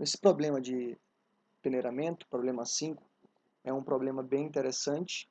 Esse problema de peneiramento, problema 5, é um problema bem interessante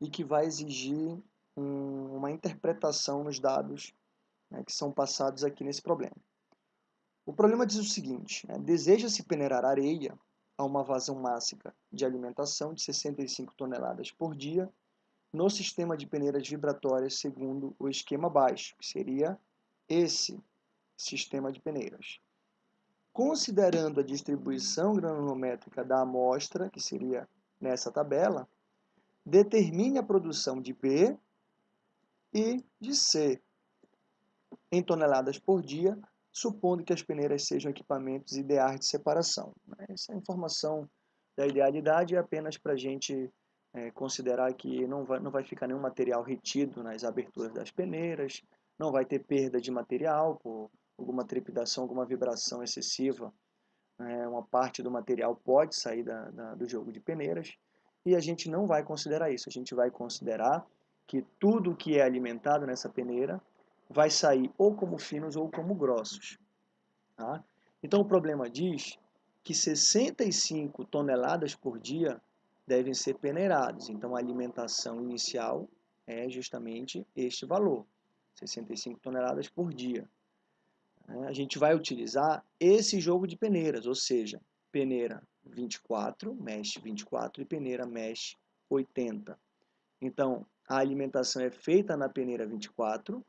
e que vai exigir um, uma interpretação nos dados né, que são passados aqui nesse problema. O problema diz o seguinte, né, deseja-se peneirar areia a uma vazão máxima de alimentação de 65 toneladas por dia no sistema de peneiras vibratórias segundo o esquema baixo, que seria esse sistema de peneiras. Considerando a distribuição granulométrica da amostra, que seria nessa tabela, determine a produção de B e de C em toneladas por dia, supondo que as peneiras sejam equipamentos ideais de separação. Essa informação da idealidade é apenas para a gente é, considerar que não vai, não vai ficar nenhum material retido nas aberturas das peneiras, não vai ter perda de material por alguma trepidação, alguma vibração excessiva. É, uma parte do material pode sair da, da, do jogo de peneiras e a gente não vai considerar isso. A gente vai considerar que tudo que é alimentado nessa peneira vai sair ou como finos ou como grossos. Tá? Então o problema diz que 65 toneladas por dia devem ser peneirados. Então a alimentação inicial é justamente este valor, 65 toneladas por dia. É, a gente vai utilizar esse jogo de peneiras, ou seja, peneira 24, mesh 24 e peneira mesh 80. Então, a alimentação é feita na peneira 24,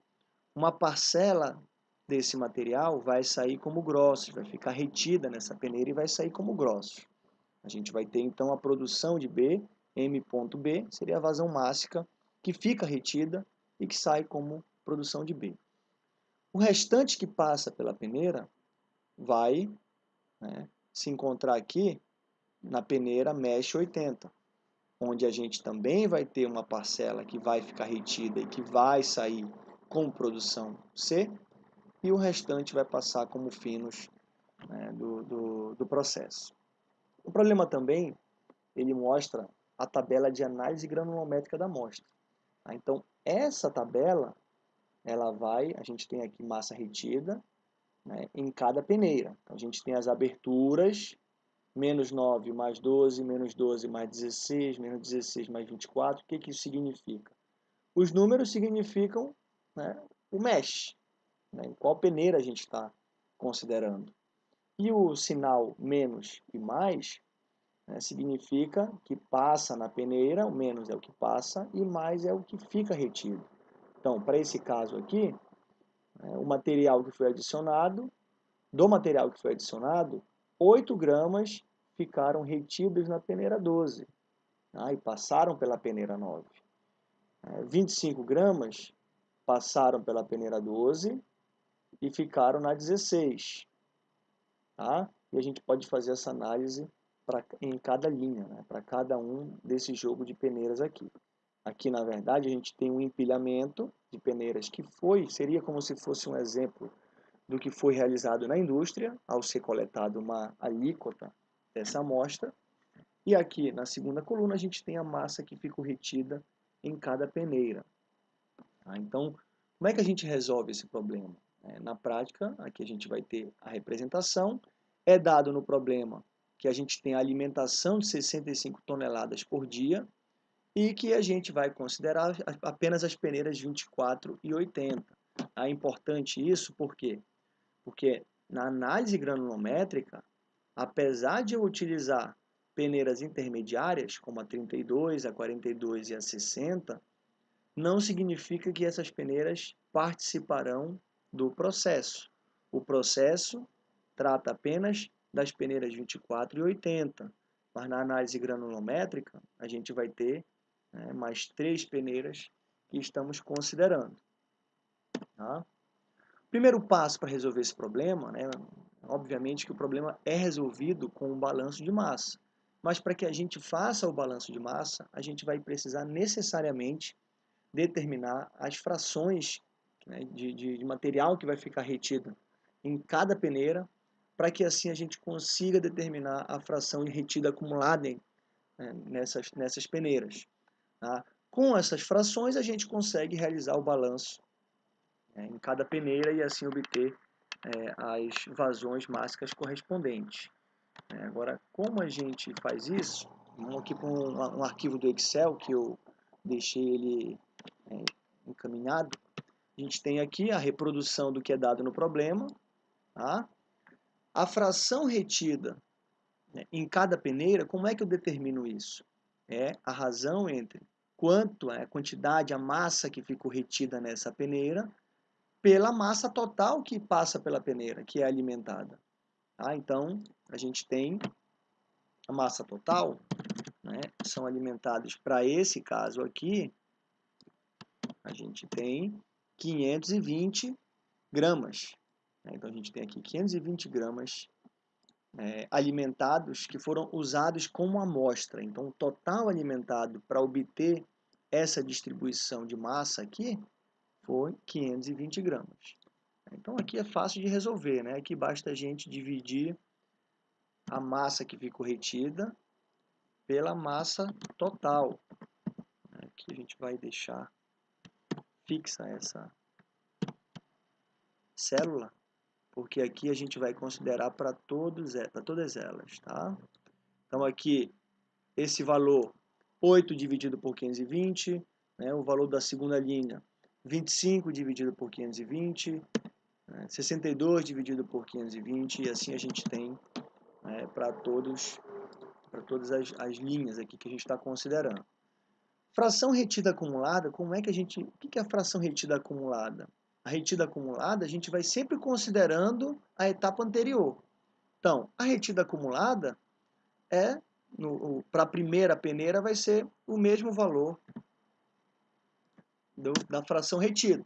uma parcela desse material vai sair como grosso, vai ficar retida nessa peneira e vai sair como grosso. A gente vai ter então a produção de B, M.B, seria a vazão máxima, que fica retida e que sai como produção de B. O restante que passa pela peneira vai né, se encontrar aqui na peneira mesh 80, onde a gente também vai ter uma parcela que vai ficar retida e que vai sair com produção C, e o restante vai passar como finos né, do, do, do processo. O problema também, ele mostra a tabela de análise granulométrica da amostra. Tá? Então, essa tabela, ela vai, a gente tem aqui massa retida né, em cada peneira. Então, a gente tem as aberturas, menos 9 mais 12, menos 12 mais 16, menos 16 mais 24. O que, que isso significa? Os números significam né, o mesh, né, em qual peneira a gente está considerando. E o sinal menos e mais né, significa que passa na peneira, o menos é o que passa e mais é o que fica retido. Então, para esse caso aqui, né, o material que foi adicionado, do material que foi adicionado, 8 gramas ficaram retidos na peneira 12 tá, e passaram pela peneira 9. 25 é, gramas passaram pela peneira 12 e ficaram na 16. Tá? E a gente pode fazer essa análise pra, em cada linha, né? para cada um desse jogo de peneiras aqui. Aqui, na verdade, a gente tem um empilhamento de peneiras que foi, seria como se fosse um exemplo do que foi realizado na indústria, ao ser coletado uma alíquota dessa amostra. E aqui, na segunda coluna, a gente tem a massa que ficou retida em cada peneira. Tá? Então, como é que a gente resolve esse problema? É, na prática, aqui a gente vai ter a representação, é dado no problema que a gente tem a alimentação de 65 toneladas por dia e que a gente vai considerar apenas as peneiras 24 e 80. É importante isso por quê? Porque na análise granulométrica, apesar de eu utilizar peneiras intermediárias, como a 32, a 42 e a 60, não significa que essas peneiras participarão do processo. O processo trata apenas das peneiras 24 e 80, mas na análise granulométrica a gente vai ter né, mais três peneiras que estamos considerando. Tá? Primeiro passo para resolver esse problema, né, obviamente que o problema é resolvido com um balanço de massa, mas para que a gente faça o balanço de massa, a gente vai precisar necessariamente determinar as frações né, de, de, de material que vai ficar retido em cada peneira, para que assim a gente consiga determinar a fração de retida acumulada né, nessas, nessas peneiras. Tá? Com essas frações a gente consegue realizar o balanço né, em cada peneira e assim obter é, as vazões máxicas correspondentes. É, agora, como a gente faz isso? Vamos aqui para um, um, arquivo do Excel que eu deixei ele é, encaminhado. A gente tem aqui a reprodução do que é dado no problema. Tá? A fração retida né, em cada peneira, como é que eu determino isso? É a razão entre quanto é a quantidade, a massa que ficou retida nessa peneira, pela massa total que passa pela peneira, que é alimentada. Tá? Então, a gente tem a massa total, né, são alimentados para esse caso aqui, a gente tem 520 gramas. Né? Então, a gente tem aqui 520 gramas é, alimentados que foram usados como amostra. Então, o total alimentado para obter essa distribuição de massa aqui foi 520 gramas. Então aqui é fácil de resolver, né? Aqui basta a gente dividir a massa que ficou retida pela massa total. Aqui a gente vai deixar fixa essa célula, porque aqui a gente vai considerar para todas elas, tá? Então aqui esse valor 8 dividido por 520, né, o valor da segunda linha 25 dividido por 520, né, 62 dividido por 520 e assim a gente tem né, para todos para todas as, as linhas aqui que a gente está considerando. Fração retida acumulada, como é que a gente, o que é a fração retida acumulada? A retida acumulada a gente vai sempre considerando a etapa anterior. Então, a retida acumulada é para a primeira peneira vai ser o mesmo valor do, da fração retida.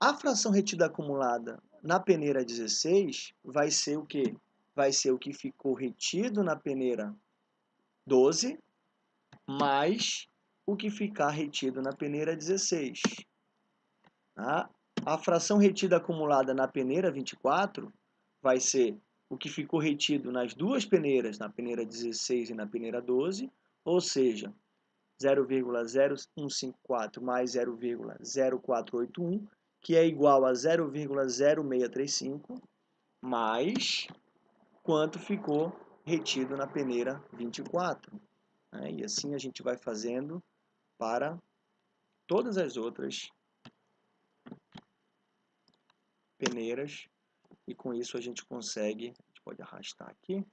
A fração retida acumulada na peneira 16 vai ser o que? Vai ser o que ficou retido na peneira 12 mais o que ficar retido na peneira 16. Tá? A fração retida acumulada na peneira 24 vai ser o que ficou retido nas duas peneiras, na peneira 16 e na peneira 12, ou seja, 0,0154 mais 0,0481 que é igual a 0,0635 mais quanto ficou retido na peneira 24. Né? E assim a gente vai fazendo para todas as outras peneiras e com isso a gente consegue, a gente pode arrastar aqui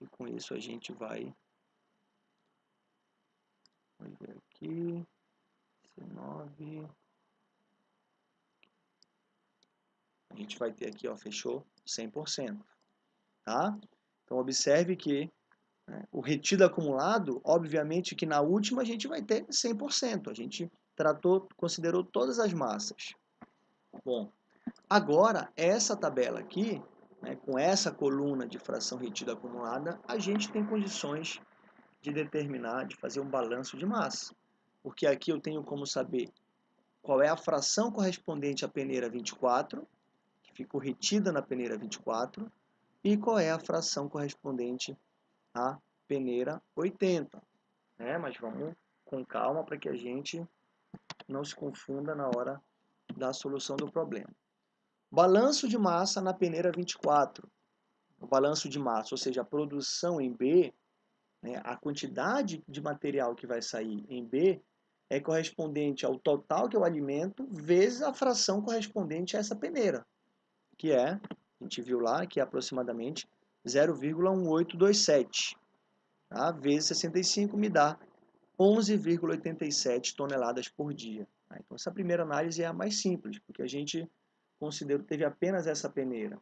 e com isso a gente vai vamos ver aqui 19 a gente vai ter aqui, ó, fechou 100%, tá? Então, observe que né, o retido acumulado, obviamente que na última a gente vai ter 100%, a gente tratou, considerou todas as massas. Bom, agora, essa tabela aqui, né, com essa coluna de fração retida acumulada, a gente tem condições de determinar, de fazer um balanço de massa. Porque aqui eu tenho como saber qual é a fração correspondente à peneira 24, ficou retida na peneira 24 e qual é a fração correspondente à peneira 80. Né? Mas vamos com calma para que a gente não se confunda na hora da solução do problema. Balanço de massa na peneira 24. O balanço de massa, ou seja, a produção em B, né, a quantidade de material que vai sair em B é correspondente ao total que eu alimento vezes a fração correspondente a essa peneira que é, a gente viu lá, que é aproximadamente 0,1827, tá? vezes 65 me dá 11,87 toneladas por dia. Tá? Então, essa primeira análise é a mais simples, porque a gente considerou teve apenas essa peneira.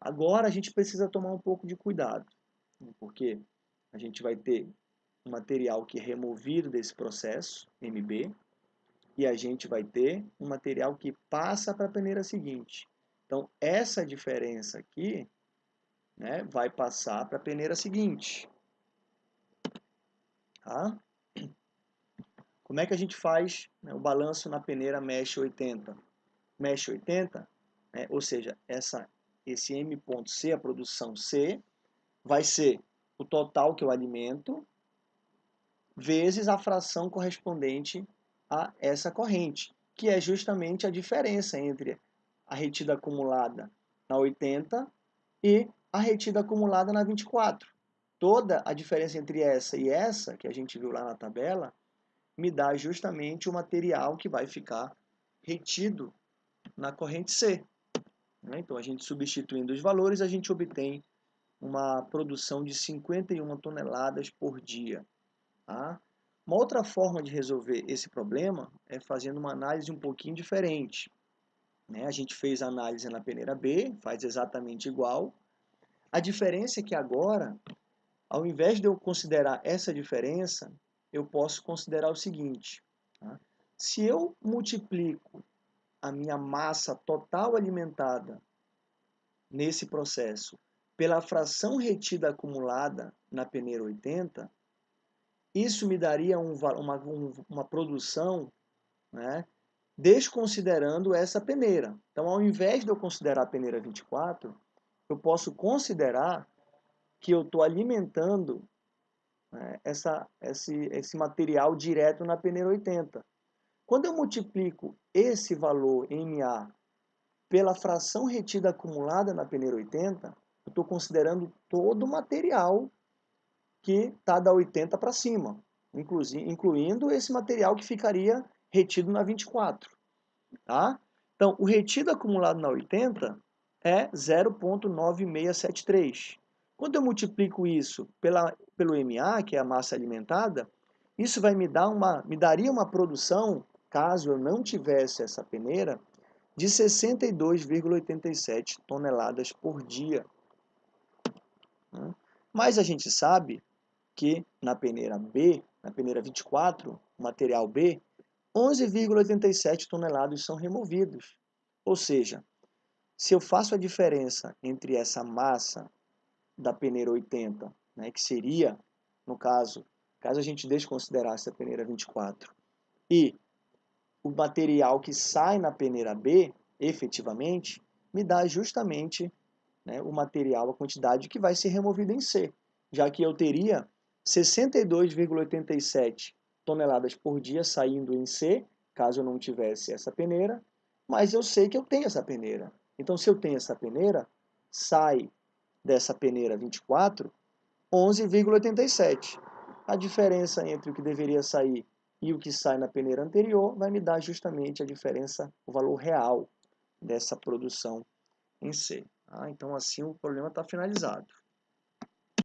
Agora, a gente precisa tomar um pouco de cuidado, porque a gente vai ter um material que é removido desse processo, MB, e a gente vai ter um material que passa para a peneira seguinte. Então, essa diferença aqui né, vai passar para a peneira seguinte. Tá? Como é que a gente faz né, o balanço na peneira mesh 80? Mesh 80, né, ou seja, essa, esse M.C, a produção C, vai ser o total que eu alimento vezes a fração correspondente a essa corrente, que é justamente a diferença entre a retida acumulada na 80 e a retida acumulada na 24. Toda a diferença entre essa e essa, que a gente viu lá na tabela, me dá justamente o material que vai ficar retido na corrente C. Né? Então, a gente substituindo os valores, a gente obtém uma produção de 51 toneladas por dia. Tá? Uma outra forma de resolver esse problema é fazendo uma análise um pouquinho diferente. Né? A gente fez a análise na peneira B, faz exatamente igual. A diferença é que agora, ao invés de eu considerar essa diferença, eu posso considerar o seguinte. Tá? Se eu multiplico a minha massa total alimentada nesse processo pela fração retida acumulada na peneira 80, isso me daria um, uma, uma produção né, desconsiderando essa peneira. Então, ao invés de eu considerar a peneira 24, eu posso considerar que eu estou alimentando né, essa, esse, esse material direto na peneira 80. Quando eu multiplico esse valor MA pela fração retida acumulada na peneira 80, eu estou considerando todo o material que está da 80 para cima, incluindo esse material que ficaria retido na 24. Tá? Então, o retido acumulado na 80 é 0,9673. Quando eu multiplico isso pela, pelo MA, que é a massa alimentada, isso vai me dar uma, me daria uma produção, caso eu não tivesse essa peneira, de 62,87 toneladas por dia. Mas a gente sabe que na peneira B, na peneira 24, o material B, 11,87 toneladas são removidos. Ou seja, se eu faço a diferença entre essa massa da peneira 80, né, que seria, no caso, caso a gente desconsiderasse a peneira 24, e o material que sai na peneira B, efetivamente, me dá justamente né, o material, a quantidade que vai ser removida em C, já que eu teria 62,87 toneladas por dia saindo em C, caso eu não tivesse essa peneira, mas eu sei que eu tenho essa peneira. Então, se eu tenho essa peneira, sai dessa peneira 24, 11,87. A diferença entre o que deveria sair e o que sai na peneira anterior vai me dar justamente a diferença, o valor real dessa produção em C. Ah, então, assim, o problema está finalizado.